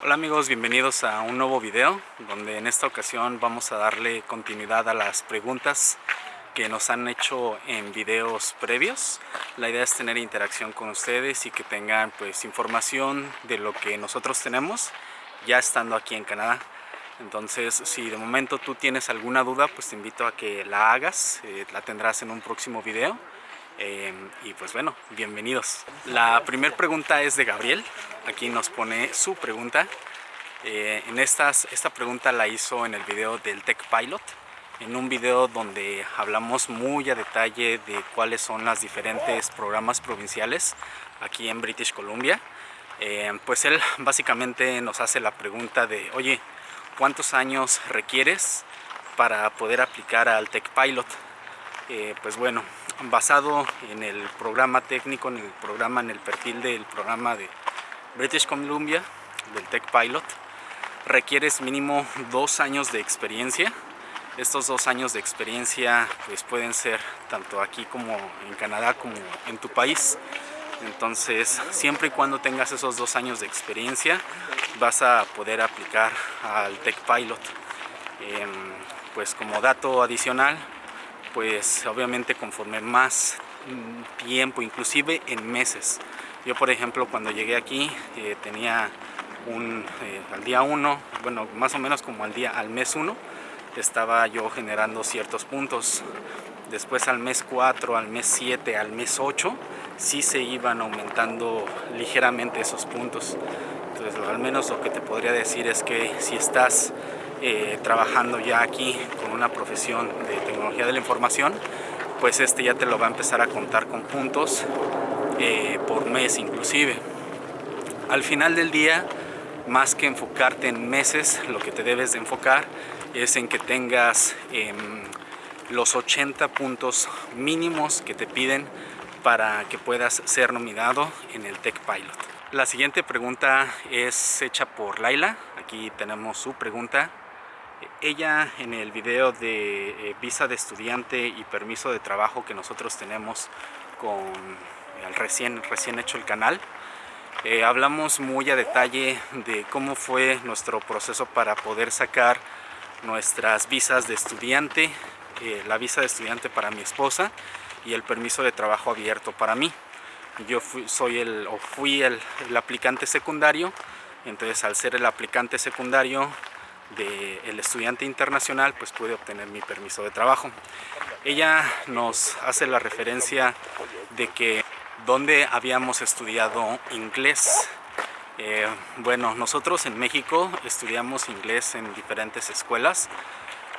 Hola amigos, bienvenidos a un nuevo video donde en esta ocasión vamos a darle continuidad a las preguntas que nos han hecho en videos previos. La idea es tener interacción con ustedes y que tengan pues información de lo que nosotros tenemos ya estando aquí en Canadá. Entonces si de momento tú tienes alguna duda pues te invito a que la hagas, eh, la tendrás en un próximo video. Eh, y pues bueno, bienvenidos. La primera pregunta es de Gabriel, aquí nos pone su pregunta. Eh, en estas, esta pregunta la hizo en el video del Tech Pilot, en un video donde hablamos muy a detalle de cuáles son las diferentes programas provinciales aquí en British Columbia. Eh, pues él básicamente nos hace la pregunta de, oye, ¿cuántos años requieres para poder aplicar al Tech Pilot? pues bueno, basado en el programa técnico, en el programa, en el perfil del programa de British Columbia, del Tech Pilot, requieres mínimo dos años de experiencia. Estos dos años de experiencia pues pueden ser tanto aquí como en Canadá como en tu país. Entonces, siempre y cuando tengas esos dos años de experiencia, vas a poder aplicar al Tech Pilot. Em, pues como dato adicional, pues obviamente conforme más tiempo, inclusive en meses. Yo por ejemplo cuando llegué aquí eh, tenía un, eh, al día 1, bueno más o menos como al día al mes 1 estaba yo generando ciertos puntos. Después al mes 4, al mes 7, al mes 8 sí se iban aumentando ligeramente esos puntos. Entonces al menos lo que te podría decir es que si estás eh, trabajando ya aquí con una profesión de tecnología de la información, pues este ya te lo va a empezar a contar con puntos eh, por mes inclusive. Al final del día, más que enfocarte en meses, lo que te debes de enfocar es en que tengas em, los 80 puntos mínimos que te piden para que puedas ser nominado en el Tech Pilot. La siguiente pregunta es hecha por Laila. Aquí tenemos su pregunta. Ella en el video de eh, visa de estudiante y permiso de trabajo que nosotros tenemos con el recién, recién hecho el canal, eh, hablamos muy a detalle de cómo fue nuestro proceso para poder sacar nuestras visas de estudiante, eh, la visa de estudiante para mi esposa y el permiso de trabajo abierto para mí. Yo fui, soy el, o fui el aplicante secundario, entonces al ser el aplicante secundario del estudiante internacional pues pude obtener mi permiso de trabajo. Ella nos hace la referencia de que donde habíamos estudiado inglés. Eh, bueno, nosotros en México estudiamos inglés en diferentes escuelas.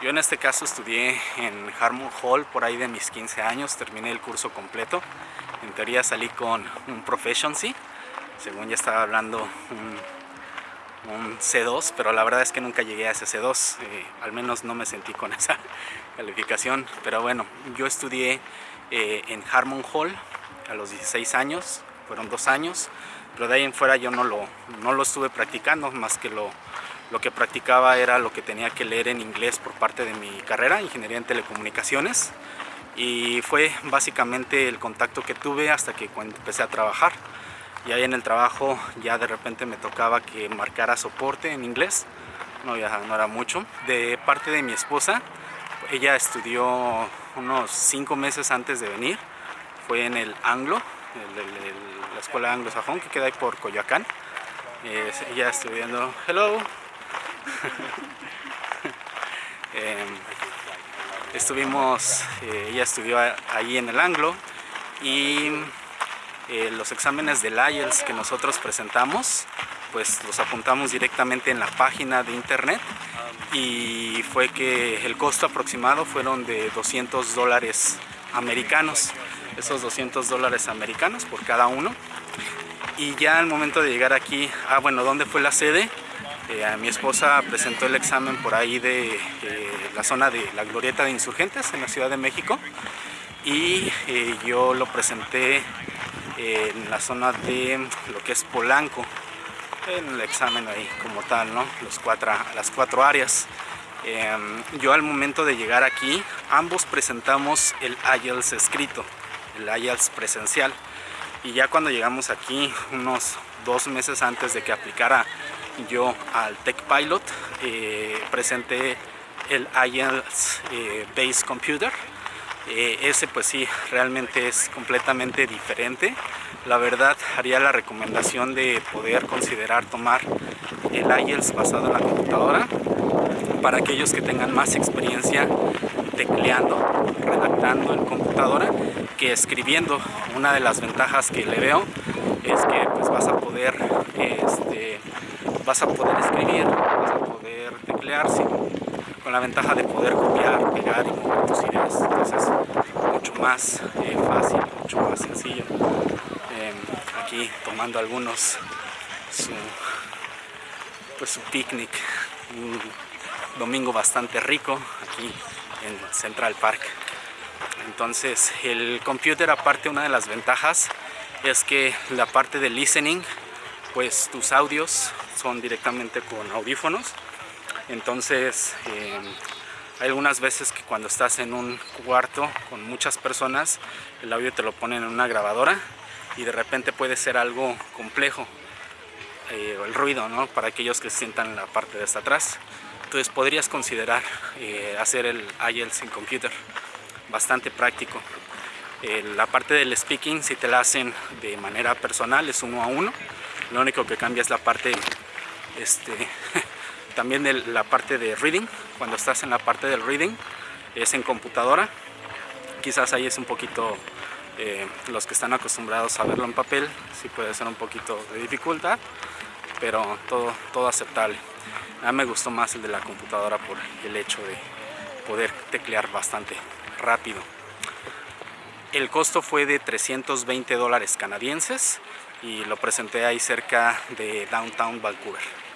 Yo en este caso estudié en Harmon Hall por ahí de mis 15 años, terminé el curso completo. En teoría salí con un proficiency, según ya estaba hablando un C2, pero la verdad es que nunca llegué a ese C2, eh, al menos no me sentí con esa calificación, pero bueno, yo estudié eh, en Harmon Hall a los 16 años, fueron dos años, pero de ahí en fuera yo no lo, no lo estuve practicando, más que lo, lo que practicaba era lo que tenía que leer en inglés por parte de mi carrera, Ingeniería en Telecomunicaciones, y fue básicamente el contacto que tuve hasta que empecé a trabajar y ahí en el trabajo ya de repente me tocaba que marcara soporte en inglés, no, ya no era mucho. De parte de mi esposa, ella estudió unos cinco meses antes de venir, fue en el Anglo, la escuela anglosajón que queda ahí por Coyoacán. ella estudiando, hello, em, estuvimos, eh, ella estudió ahí en el Anglo y eh, los exámenes del IELTS que nosotros presentamos pues los apuntamos directamente en la página de internet. Y fue que el costo aproximado fueron de 200 dólares americanos. Esos 200 dólares americanos por cada uno. Y ya al momento de llegar aquí, ah bueno, ¿dónde fue la sede? Eh, mi esposa presentó el examen por ahí de eh, la zona de la Glorieta de Insurgentes en la Ciudad de México. Y yo lo presenté en la zona de lo que es Polanco en el examen ahí como tal, ¿no? Los cuatro, las cuatro áreas. Em, yo al momento de llegar aquí, ambos presentamos el IELTS escrito, el IELTS presencial. Y ya cuando llegamos aquí, unos dos meses antes de que aplicara yo al Tech Pilot eh, presenté el IELTS eh, Base Computer eh, ese pues sí realmente es completamente diferente la verdad haría la recomendación de poder considerar tomar el IELTS basado en la computadora para aquellos que tengan más experiencia tecleando, redactando en computadora que escribiendo. Una de las ventajas que le veo es que pues vas a poder este, vas a poder escribir, vas a poder teclear con la ventaja de poder copiar, pegar y mover tus más eh, fácil, mucho más sencillo. Em, aquí tomando algunos su, pues su picnic, un domingo bastante rico aquí en Central Park. Entonces el computer aparte una de las ventajas es que la parte de listening pues tus audios son directamente con audífonos entonces em, hay algunas veces que cuando estás en un cuarto con muchas personas el audio te lo ponen en una grabadora y de repente puede ser algo complejo eh, el ruido ¿no? para aquellos que sientan en la parte de hasta atrás. Entonces podrías considerar eh, hacer el IELTS en computer. Bastante práctico. Eh, la parte del speaking si te la hacen de manera personal es uno a uno. Lo único que cambia es la parte este también de la parte de reading cuando estás en la parte del reading es en computadora. Quizás ahí es un poquito eh, los que están acostumbrados a verlo en papel sí puede ser un poquito de dificultad pero todo, todo aceptable. A mí me gustó más el de la computadora por el hecho de poder teclear bastante rápido. El costo fue de 320 dólares canadienses y lo presenté ahí cerca de Downtown Vancouver.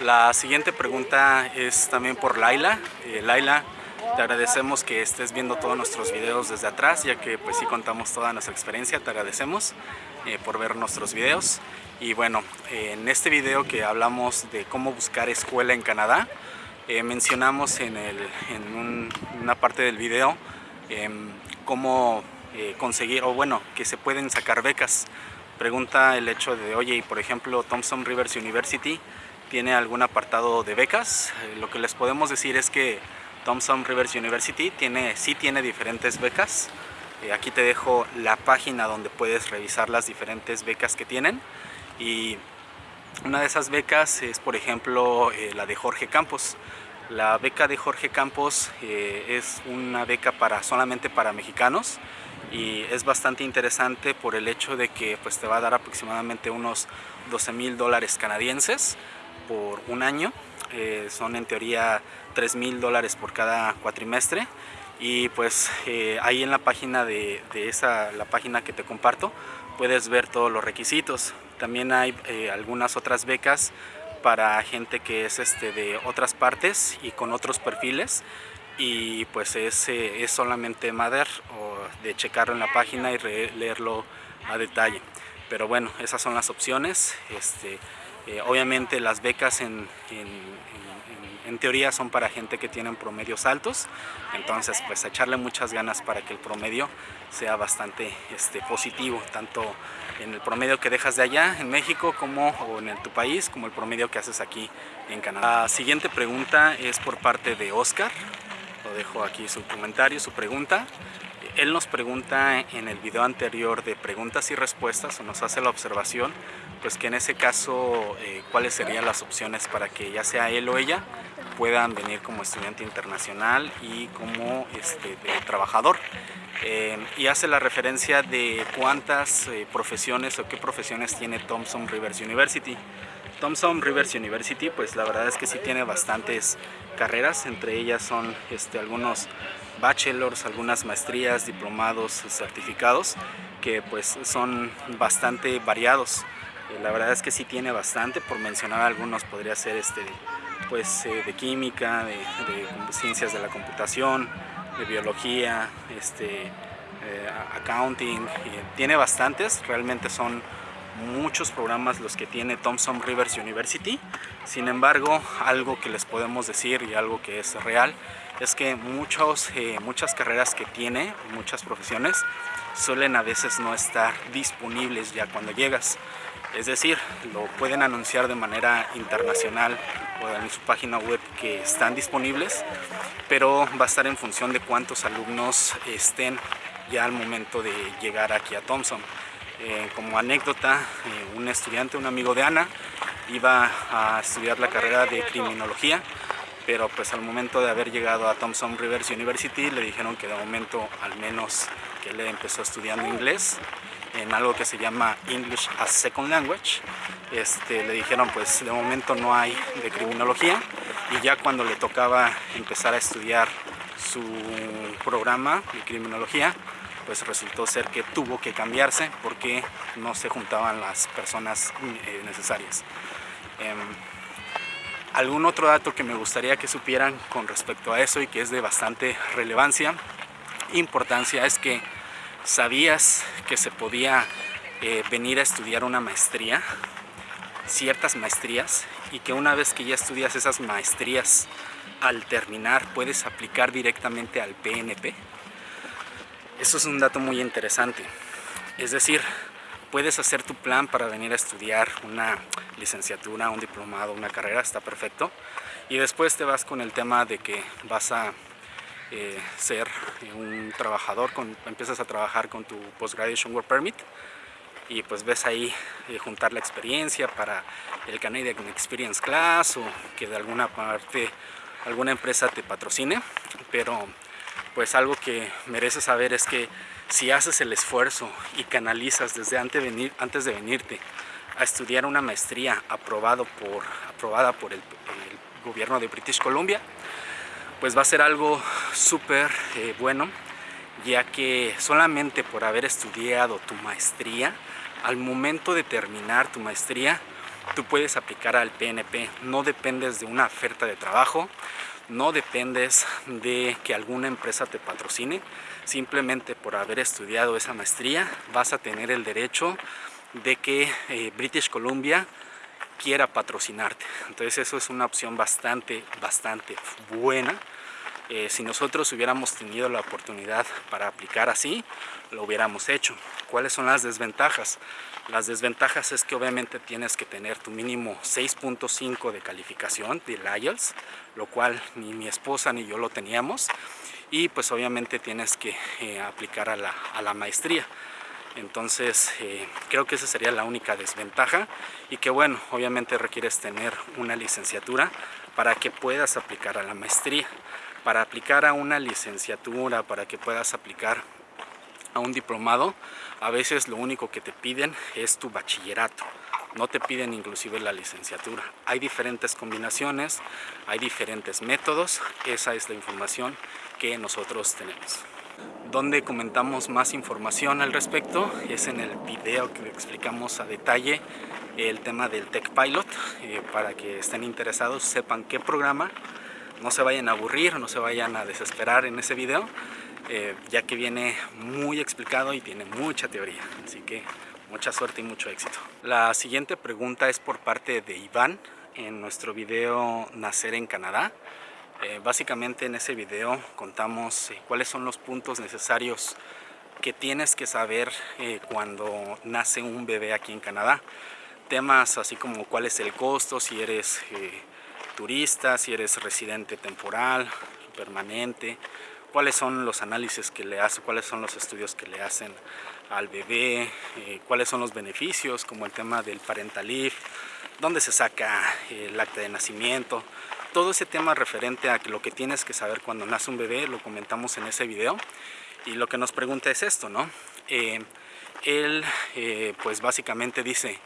La siguiente pregunta es también por Laila. Eh, Laila, te agradecemos que estés viendo todos nuestros videos desde atrás, ya que pues sí contamos toda nuestra experiencia, te agradecemos eh, por ver nuestros videos. Y bueno, en este video que hablamos de cómo buscar escuela en Canadá, eh, mencionamos en, una parte del video em, cómo eh, conseguir, o bueno, que se pueden sacar becas. Pregunta el hecho de, oye, por ejemplo, Thompson Rivers University tiene algún apartado de becas. Eh, lo que les podemos decir es que Thompson Rivers University tiene, sí tiene diferentes becas. Eh, aquí te dejo la página donde puedes revisar las diferentes becas que tienen. Y una de esas becas es, por ejemplo, la de Jorge Campos. La beca de Jorge Campos es una beca para solamente para mexicanos y es bastante interesante por el hecho de que pues, te va a dar aproximadamente unos 12 mil dólares canadienses por un año. Eh, son en teoría 3 mil dólares por cada cuatrimestre. Y pues eh, ahí en la página de, esa la página que te comparto puedes ver todos los requisitos. También hay eh, algunas otras becas para gente que es este de otras partes y con otros perfiles. Y pues es, es solamente Mader o de checarlo en la página y leerlo a detalle. Pero bueno esas son las opciones este, eh, obviamente las becas en, en, teoría son para gente que tiene promedios altos entonces pues echarle muchas ganas para que el promedio sea bastante este, positivo tanto en el promedio que dejas de allá en México como o en tu país como el promedio que haces aquí en Canadá. La siguiente pregunta es por parte de Oscar dejo aquí su comentario, su pregunta. Él nos pregunta en el video anterior de preguntas y respuestas, o nos hace la observación, pues que en ese caso, eh, cuáles serían las opciones para que ya sea él o ella puedan venir como estudiante internacional y como este, trabajador. Eh, y hace la referencia de cuántas eh, profesiones o qué profesiones tiene Thompson Rivers University. Thompson Rivers University, pues la verdad es que sí tiene bastantes carreras, entre ellas son este, algunos bachelors, algunas maestrías, diplomados, certificados, que pues son bastante variados. Eh, la verdad es que sí tiene bastante, por mencionar algunos podría ser este, pues, eh, de química, de, ciencias de la computación, de biología, este, eh, accounting, tiene bastantes, realmente son muchos programas los que tiene Thompson Rivers University. Sin embargo, algo que les podemos decir y algo que es real es que muchos, muchas carreras que tiene, muchas profesiones, suelen a veces no estar disponibles ya cuando llegas. Es decir, lo pueden anunciar de manera internacional o en su página web que están disponibles, pero va a estar en función de cuántos alumnos estén ya al momento de llegar aquí a Thompson. Eh, como anécdota, eh, un estudiante, un amigo de Ana, iba a estudiar la carrera de criminología, pero pues al momento de haber llegado a Thompson Rivers University le dijeron que de momento al menos que él empezó estudiando inglés en algo que se llama English as Second Language. Este, le dijeron pues de momento no hay de criminología y ya cuando le tocaba empezar a estudiar su programa de criminología pues resultó ser que tuvo que cambiarse porque no se juntaban las personas eh, necesarias. Em, algún otro dato que me gustaría que supieran con respecto a eso y que es de bastante relevancia, importancia, es que sabías que se podía eh, venir a estudiar una maestría, ciertas maestrías, y que una vez que ya estudias esas maestrías, al terminar puedes aplicar directamente al PNP. Eso es un dato muy interesante. Es decir, puedes hacer tu plan para venir a estudiar una licenciatura, un diplomado, una carrera, está perfecto. Y después te vas con el tema de que vas a eh, ser un trabajador, con, empiezas a trabajar con tu Postgraduation Work Permit y pues ves ahí eh, juntar la experiencia para el Canadian Experience Class o que de alguna parte alguna empresa te patrocine, pero pues algo que mereces saber es que si haces el esfuerzo y canalizas desde antes de, venir, antes de venirte a estudiar una maestría aprobado por, aprobada por el, gobierno de British Columbia, pues va a ser algo súper eh, bueno, ya que solamente por haber estudiado tu maestría, al momento de terminar tu maestría, tú puedes aplicar al PNP, no dependes de una oferta de trabajo, no dependes de que alguna empresa te patrocine, simplemente por haber estudiado esa maestría vas a tener el derecho de que eh, British Columbia quiera patrocinarte. Entonces eso es una opción bastante, bastante buena. Eh, si nosotros hubiéramos tenido la oportunidad para aplicar así, lo hubiéramos hecho. ¿Cuáles son las desventajas? Las desventajas es que obviamente tienes que tener tu mínimo 6.5 de calificación de IELTS, lo cual ni mi esposa ni yo lo teníamos. Y pues obviamente tienes que eh, aplicar a la, maestría. Entonces eh, creo que esa sería la única desventaja y que bueno, obviamente requieres tener una licenciatura para que puedas aplicar a la maestría. Para aplicar a una licenciatura, para que puedas aplicar a un diplomado, a veces lo único que te piden es tu bachillerato. No te piden inclusive la licenciatura. Hay diferentes combinaciones, hay diferentes métodos. Esa es la información que nosotros tenemos. Donde comentamos más información al respecto es en el video que explicamos a detalle el tema del Tech Pilot eh, para que estén interesados, sepan qué programa, no se vayan a aburrir, no se vayan a desesperar en ese video eh, ya que viene muy explicado y tiene mucha teoría. Así que mucha suerte y mucho éxito. La siguiente pregunta es por parte de Iván en nuestro video Nacer en Canadá. Eh, básicamente en ese video contamos eh, cuáles son los puntos necesarios que tienes que saber cuando nace un bebé aquí en Canadá. Temas así como cuál es el costo, si eres turista, si eres residente temporal, permanente, cuáles son los análisis que le hace, cuáles son los estudios que le hacen al bebé, eh, cuáles son los beneficios, como el tema del parental leave, dónde se saca el acta de nacimiento, todo ese tema referente a lo que tienes que saber cuando nace un bebé, lo comentamos en ese video, y lo que nos pregunta es esto, ¿no? Eh, él, eh, pues básicamente dice,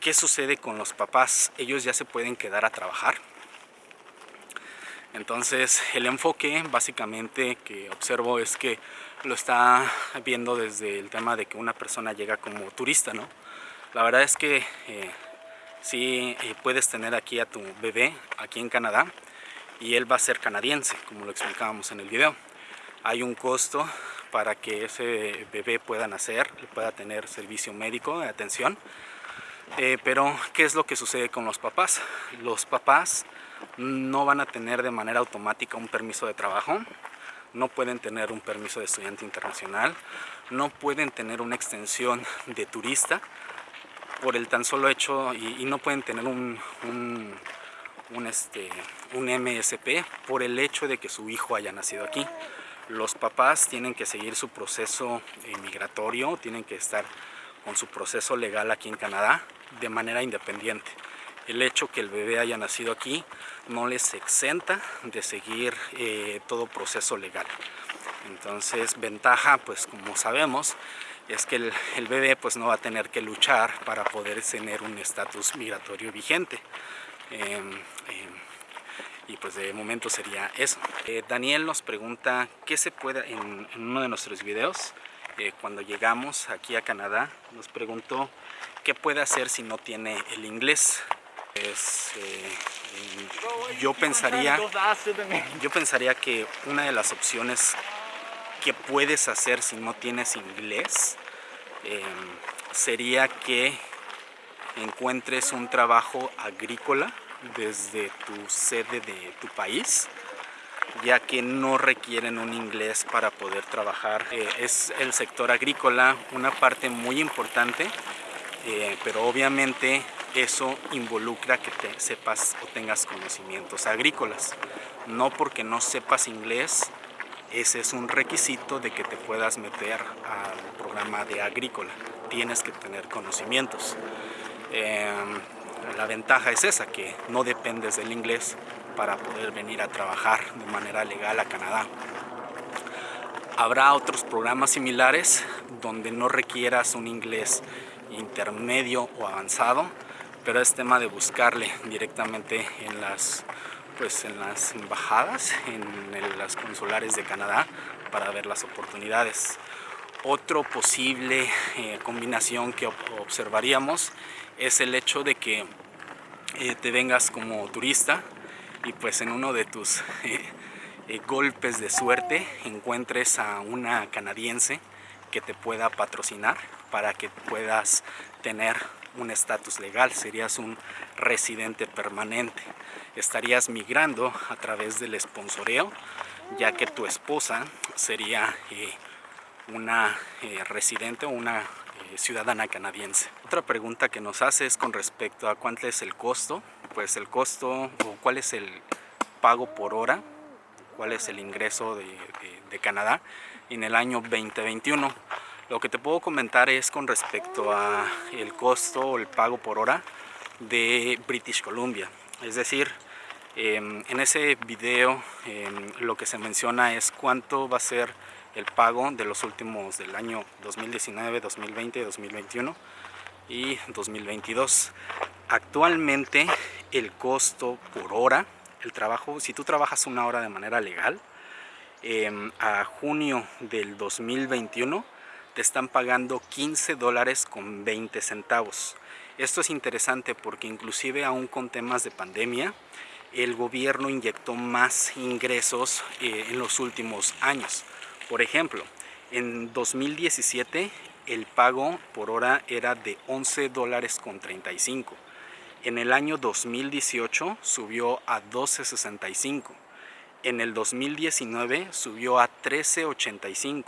¿qué sucede con los papás? ¿Ellos ya se pueden quedar a trabajar? Entonces el enfoque básicamente que observo es que lo está viendo desde el tema de que una persona llega como turista, ¿no? La verdad es que eh, sí eh, puedes tener aquí a tu bebé aquí en Canadá y él va a ser canadiense, como lo explicábamos en el video. Hay un costo para que ese bebé pueda nacer, pueda tener servicio médico de atención. Eh, pero, ¿qué es lo que sucede con los papás? Los papás no van a tener de manera automática un permiso de trabajo, no pueden tener un permiso de estudiante internacional, no pueden tener una extensión de turista por el tan solo hecho y, no pueden tener un, un, este, un MSP por el hecho de que su hijo haya nacido aquí. Los papás tienen que seguir su proceso migratorio, tienen que estar con su proceso legal aquí en Canadá de manera independiente. El hecho que el bebé haya nacido aquí no les exenta de seguir eh, todo proceso legal. Entonces, ventaja, pues como sabemos, es que el, bebé pues no va a tener que luchar para poder tener un estatus migratorio vigente. Em, em, y pues de momento sería eso. Eh, Daniel nos pregunta qué se puede, en, uno de nuestros videos, eh, cuando llegamos aquí a Canadá, nos preguntó qué puede hacer si no tiene el inglés. Pues, yo pensaría yo pensaría que una de las opciones que puedes hacer si no tienes inglés em, sería que encuentres un trabajo agrícola desde tu sede de tu país ya que no requieren un inglés para poder trabajar. Eh, es el sector agrícola una parte muy importante, eh, pero obviamente eso involucra que te sepas o tengas conocimientos agrícolas. No porque no sepas inglés, ese es un requisito de que te puedas meter al programa de agrícola. Tienes que tener conocimientos. Em, la ventaja es esa, que no dependes del inglés para poder venir a trabajar de manera legal a Canadá. Habrá otros programas similares donde no requieras un inglés intermedio o avanzado, pero es tema de buscarle directamente en las, pues en las embajadas, en las consulares de Canadá para ver las oportunidades. Otro posible eh, combinación que observaríamos es el hecho de que eh, te vengas como turista y pues en uno de tus eh, golpes de suerte encuentres a una canadiense que te pueda patrocinar para que puedas tener un estatus legal, serías un residente permanente. Estarías migrando a través del esponsoreo, ya que tu esposa sería una residente o una ciudadana canadiense. Otra pregunta que nos hace es con respecto a cuánto es el costo. Pues el costo o cuál es el pago por hora, cuál es el ingreso de, Canadá en el año 2021. Lo que te puedo comentar es con respecto a el costo o el pago por hora de British Columbia. Es decir, en ese video em, lo que se menciona es cuánto va a ser el pago de los últimos del año 2019, 2020, 2021 y 2022. Actualmente el costo por hora, el trabajo, si tú trabajas una hora de manera legal, em, a junio del 2021 te están pagando 15 dólares con 20 centavos. Esto es interesante porque inclusive aún con temas de pandemia, el gobierno inyectó más ingresos eh, en los últimos años. Por ejemplo, en 2017 el pago por hora era de 11 dólares con 35. En el año 2018 subió a 12.65. En el 2019 subió a 13.85.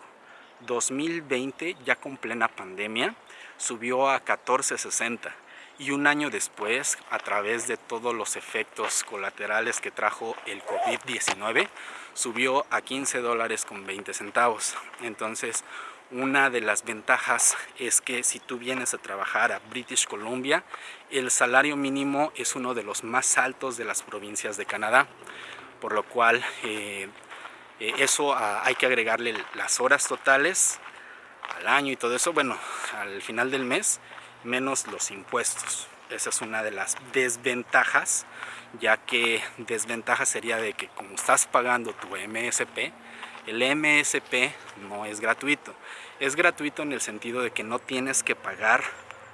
2020, ya con plena pandemia, subió a 14.60 y un año después, a través de todos los efectos colaterales que trajo el COVID-19, subió a 15 dólares con 20 centavos. Entonces, una de las ventajas es que si tú vienes a trabajar a British Columbia, el salario mínimo es uno de los más altos de las provincias de Canadá, por lo cual eh, eh, eso ah, hay que agregarle las horas totales al año y todo eso, bueno, al final del mes, menos los impuestos. Esa es una de las desventajas, ya que desventaja sería de que como estás pagando tu MSP, el MSP no es gratuito. Es gratuito en el sentido de que no tienes que pagar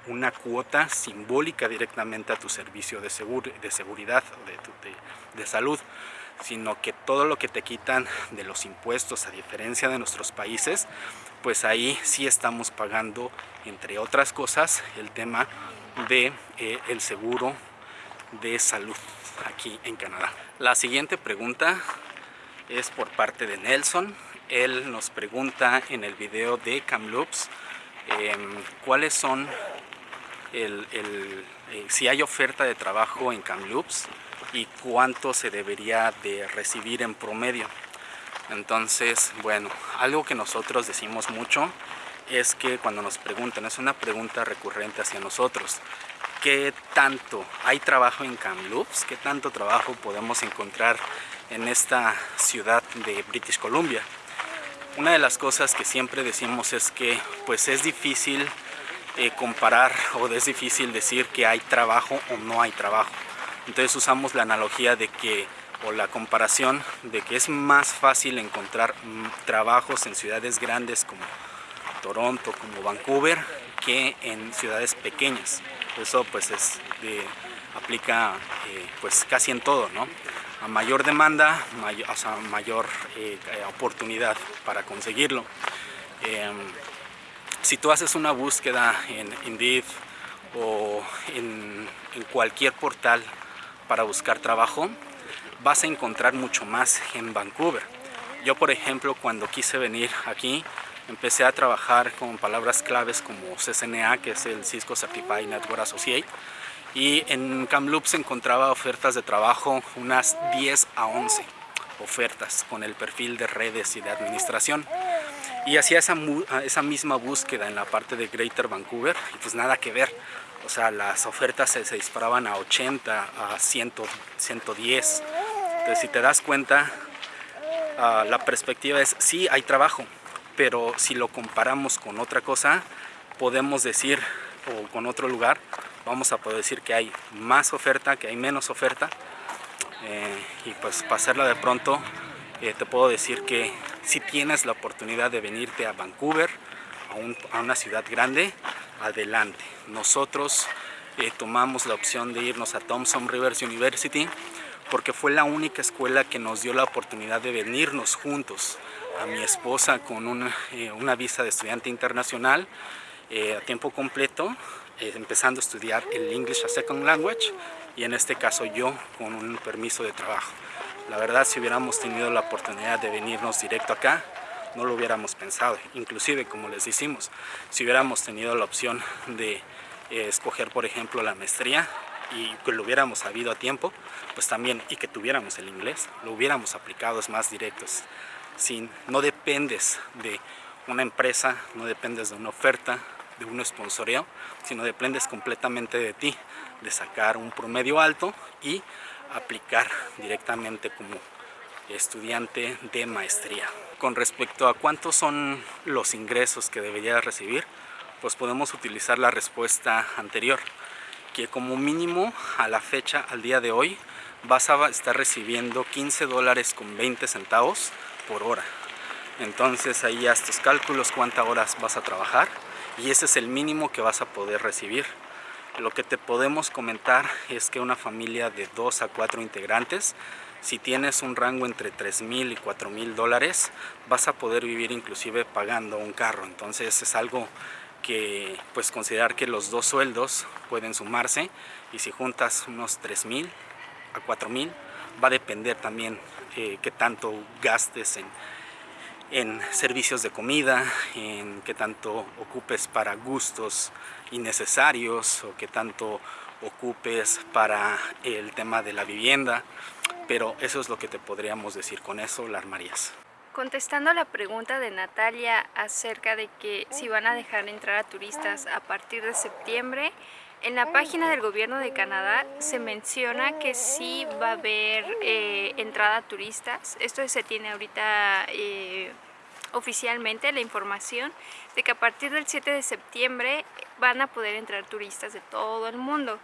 una cuota simbólica directamente a tu servicio de, de seguridad o de salud sino que todo lo que te quitan de los impuestos, a diferencia de nuestros países, pues ahí sí estamos pagando, entre otras cosas, el tema de eh, el seguro de salud aquí en Canadá. La siguiente pregunta es por parte de Nelson. Él nos pregunta en el video de Camloops em, cuáles son el, eh, si hay oferta de trabajo en Kamloops y cuánto se debería de recibir en promedio. Entonces, bueno, algo que nosotros decimos mucho es que cuando nos preguntan, es una pregunta recurrente hacia nosotros, ¿qué tanto hay trabajo en Kamloops? ¿Qué tanto trabajo podemos encontrar en esta ciudad de British Columbia? Una de las cosas que siempre decimos es que pues es difícil eh, comparar o es difícil decir que hay trabajo o no hay trabajo. Entonces usamos la analogía de que o la comparación de que es más fácil encontrar mm, trabajos en ciudades grandes como Toronto, como Vancouver, que en ciudades pequeñas. Eso pues es, aplica eh, pues casi en todo, ¿no? A mayor demanda, o sea, mayor eh, oportunidad para conseguirlo. Em, si tú haces una búsqueda en Indeed o en, cualquier portal para buscar trabajo, vas a encontrar mucho más en Vancouver. Yo, por ejemplo, cuando quise venir aquí, empecé a trabajar con palabras claves como CCNA, que es el Cisco Certified Network Associate, y en Kamloops encontraba ofertas de trabajo, unas 10 a 11 ofertas con el perfil de redes y de administración y hacía esa, esa misma búsqueda en la parte de Greater Vancouver y pues nada que ver. O sea, las ofertas se, disparaban a 80, a 100, 110. Entonces, si te das cuenta, ah, la perspectiva es, sí, hay trabajo, pero si lo comparamos con otra cosa, podemos decir, o con otro lugar, vamos a poder decir que hay más oferta, que hay menos oferta. Eh, y pues para hacerla de pronto, eh, te puedo decir que si tienes la oportunidad de venirte a Vancouver, a, una ciudad grande, adelante. Nosotros eh, tomamos la opción de irnos a Thompson Rivers University porque fue la única escuela que nos dio la oportunidad de venirnos juntos a mi esposa con una, eh, una visa de estudiante internacional a tiempo completo, empezando a estudiar el English as Second Language y en este caso yo con un permiso de trabajo. La verdad, si hubiéramos tenido la oportunidad de venirnos directo acá, no lo hubiéramos pensado. Inclusive, como les decimos, si hubiéramos tenido la opción de eh, escoger, por ejemplo, la maestría y que lo hubiéramos sabido a tiempo, pues también, y que tuviéramos el inglés, lo hubiéramos aplicado más directos. Sin, no dependes de una empresa, no dependes de una oferta, de un sponsoreo, sino dependes completamente de ti, de sacar un promedio alto y aplicar directamente como estudiante de maestría. Con respecto a cuántos son los ingresos que debería recibir, pues podemos utilizar la respuesta anterior, que como mínimo a la fecha, al día de hoy, vas a estar recibiendo 15 dólares con 20 centavos por hora. Entonces ahí ya estos cálculos, cuántas horas vas a trabajar y ese es el mínimo que vas a poder recibir. Lo que te podemos comentar es que una familia de 2 a 4 integrantes, si tienes un rango entre 3 mil y 4 mil dólares, vas a poder vivir inclusive pagando un carro. Entonces es algo que pues considerar que los dos sueldos pueden sumarse y si juntas unos 3 mil a 4 mil, va a depender también eh, qué tanto gastes en en servicios de comida, en qué tanto ocupes para gustos innecesarios o qué tanto ocupes para el tema de la vivienda, pero eso es lo que te podríamos decir con eso, la armarías. Contestando la pregunta de Natalia acerca de que si van a dejar entrar a turistas a partir de septiembre, en la página del gobierno de Canadá se menciona que sí va a haber eh, entrada a turistas. Esto se tiene ahorita eh, oficialmente la información de que a partir del 7 de septiembre van a poder entrar turistas de todo el mundo.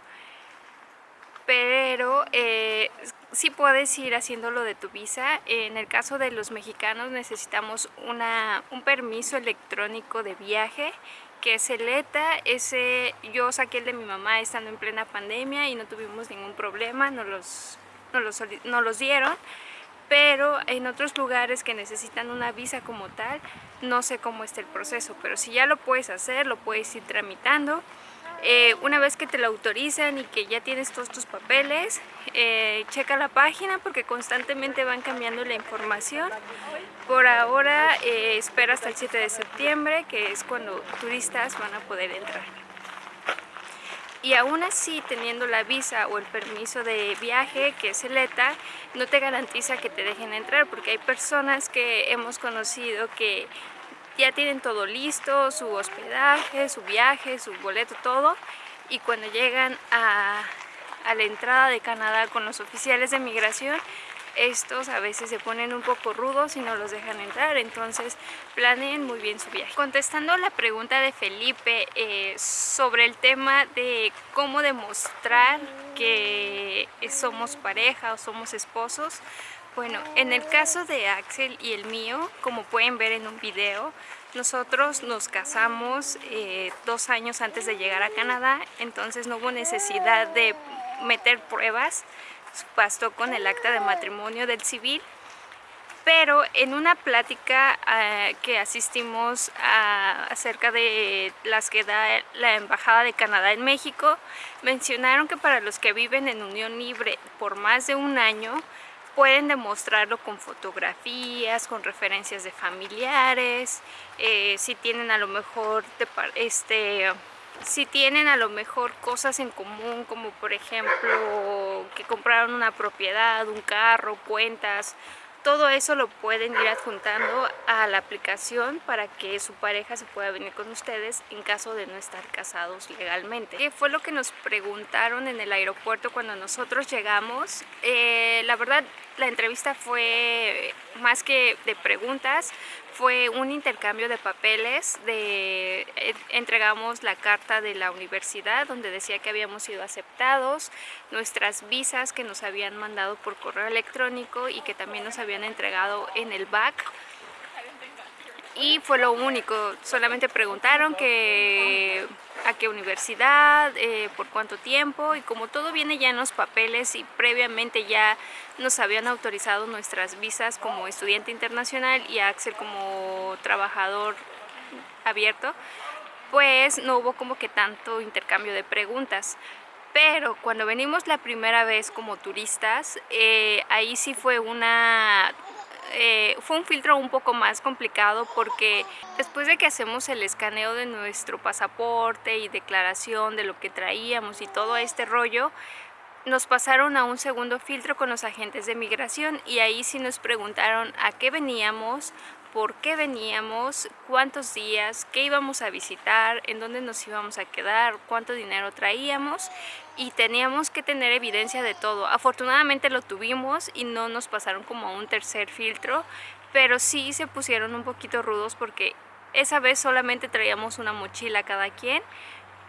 Pero eh, sí puedes ir haciéndolo de tu visa. En el caso de los mexicanos necesitamos una, un permiso electrónico de viaje que es el ETA, ese yo saqué el de mi mamá estando en plena pandemia y no tuvimos ningún problema, nos los, los, nos los dieron pero en otros lugares que necesitan una visa como tal, no sé cómo está el proceso, pero si ya lo puedes hacer, lo puedes ir tramitando. Eh, una vez que te lo autorizan y que ya tienes todos tus papeles, eh, checa la página porque constantemente van cambiando la información. Por ahora eh, espera hasta el 7 de septiembre, que es cuando turistas van a poder entrar. y aún así teniendo la visa o el permiso de viaje que es el ETA no te garantiza que te dejen entrar porque hay personas que hemos conocido que ya tienen todo listo, su hospedaje, su viaje, su boleto, todo y cuando llegan a, a la entrada de Canadá con los oficiales de migración estos a veces se ponen un poco rudos y no los dejan entrar, entonces planeen muy bien su viaje. Contestando la pregunta de Felipe eh, sobre el tema de cómo demostrar que somos pareja o somos esposos, bueno, en el caso de Axel y el mío, como pueden ver en un video, nosotros nos casamos eh, dos años antes de llegar a Canadá, entonces no hubo necesidad de meter pruebas. Bastó con el acta de matrimonio del civil. Pero en una plática uh, que asistimos acerca de las que da la Embajada de Canadá en México, mencionaron que para los que viven en unión libre por más de un año, pueden demostrarlo con fotografías, con referencias de familiares, eh, si tienen a lo mejor este, si tienen a lo mejor cosas en común, como por ejemplo que compraron una propiedad, un carro, cuentas, todo eso lo pueden ir adjuntando a la aplicación para que su pareja se pueda venir con ustedes en caso de no estar casados legalmente. ¿Qué fue lo que nos preguntaron en el aeropuerto cuando nosotros llegamos? Eh, la verdad, la entrevista fue más que de preguntas, fue un intercambio de papeles, de, eh, entregamos la carta de la universidad donde decía que habíamos sido aceptados, nuestras visas que nos habían mandado por correo electrónico y que también nos habían entregado en el BAC y fue lo único, solamente preguntaron que a qué universidad, eh, por cuánto tiempo y como todo viene ya en los papeles y previamente ya nos habían autorizado nuestras visas como estudiante internacional y Axel como trabajador abierto, pues no hubo como que tanto intercambio de preguntas. Pero cuando venimos la primera vez como turistas, eh, ahí sí fue una eh, fue un filtro un poco más complicado porque después de que hacemos el escaneo de nuestro pasaporte y declaración de lo que traíamos y todo este rollo, nos pasaron a un segundo filtro con los agentes de migración y ahí sí nos preguntaron a qué veníamos, por qué veníamos, cuántos días, qué íbamos a visitar, en dónde nos íbamos a quedar, cuánto dinero traíamos y teníamos que tener evidencia de todo. Afortunadamente lo tuvimos y no nos pasaron como a un tercer filtro, pero sí se pusieron un poquito rudos porque esa vez solamente traíamos una mochila cada quien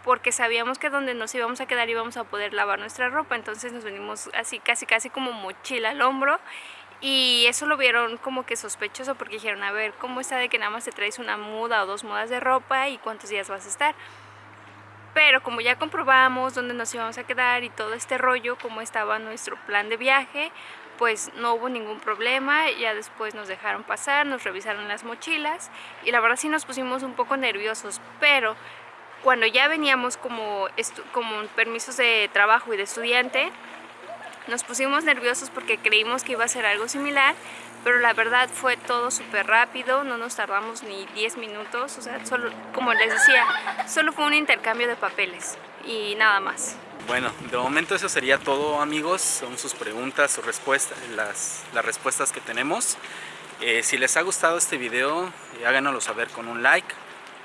porque sabíamos que donde nos íbamos a quedar íbamos a poder lavar nuestra ropa, entonces nos venimos así casi casi como mochila al hombro y eso lo vieron como que sospechoso porque dijeron, a ver, ¿cómo está de que nada más te traes una muda o dos mudas de ropa y cuántos días vas a estar? Pero como ya comprobamos dónde nos íbamos a quedar y todo este rollo, cómo estaba nuestro plan de viaje, pues no hubo ningún problema, ya después nos dejaron pasar, nos revisaron las mochilas y la verdad sí nos pusimos un poco nerviosos, pero cuando ya veníamos como, como permisos de trabajo y de estudiante, nos pusimos nerviosos porque creímos que iba a ser algo similar, pero la verdad fue todo súper rápido, no nos tardamos ni 10 minutos, o sea, solo, como les decía, solo fue un intercambio de papeles y nada más. Bueno, de momento eso sería todo amigos, son sus preguntas, sus respuestas, las, las respuestas que tenemos. Eh, si les ha gustado este video, eh, háganoslo saber con un like,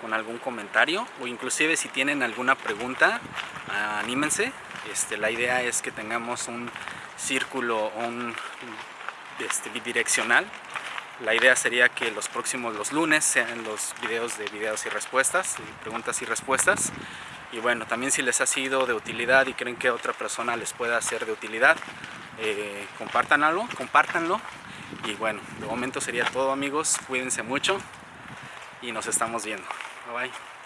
con algún comentario o inclusive si tienen alguna pregunta, anímense, este, la idea es que tengamos un círculo un, este, bidireccional. La idea sería que los próximos, los lunes, sean los videos de videos y respuestas, preguntas y respuestas. Y bueno, también si les ha sido de utilidad y creen que otra persona les pueda ser de utilidad, eh, compártanlo, compártanlo. Y bueno, de momento sería todo amigos, cuídense mucho y nos estamos viendo. Bye bye.